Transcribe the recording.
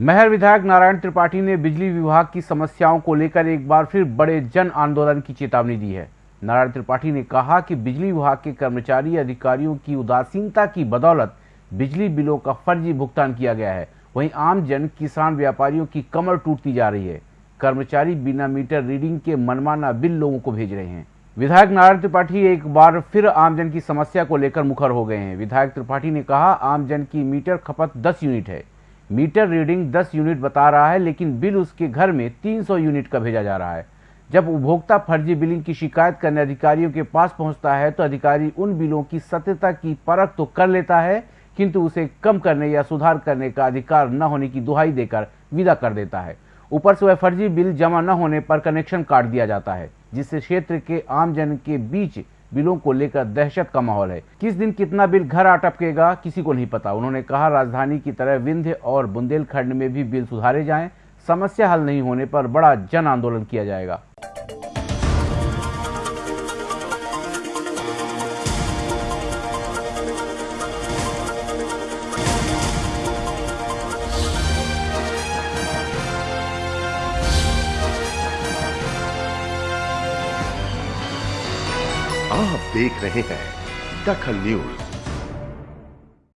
महर विधायक नारायण त्रिपाठी ने बिजली विभाग की समस्याओं को लेकर एक बार फिर बड़े जन आंदोलन की चेतावनी दी है। नारायण त्रिपाठी ने कहा कि बिजली विभाग के कर्मचारी अधिकारियों की उदासीनता की बदौलत बिजली बिलों का फर्जी भुगतान किया गया है। वहीं आम जन किसान व्यापारियों की कमर टूटती जा रही है। कर्मचारी बिना मीटर रीडिंग के मनमाना बिल लोगों को भेज रहे हैं। विधायक नारायण त्रिपाठी एक बार फिर आमजन की समस्या को लेकर मुखर हो गए हैं। विधायक त्रिपाठी ने कहा आमजन की मीटर खपत 10 यूनिट है। मीटर रीडिंग 10 यूनिट बता रहा है, लेकिन बिल उसके घर में 300 यूनिट का भेजा जा रहा है। जब उपभोक्ता फर्जी बिलिंग की शिकायत करने अधिकारियों के पास पहुँचता है तो अधिकारी उन बिलों की सत्यता की परख तो कर लेता है, किंतु उसे कम करने या सुधार करने का अधिकार न होने की दुहाई देकर विदा कर देता है। ऊपर से वह फर्जी बिल जमा न होने पर कनेक्शन काट दिया जाता है, जिससे क्षेत्र के आमजन के बीच बिलों को लेकर दहशत का माहौल है। किस दिन कितना बिल घर आ टपकेगा किसी को नहीं पता। उन्होंने कहा, राजधानी की तरह विंध्य और बुंदेलखंड में भी बिल सुधारे जाएँ। समस्या हल नहीं होने पर बड़ा जन आंदोलन किया जाएगा। आप देख रहे हैं दखल न्यूज़।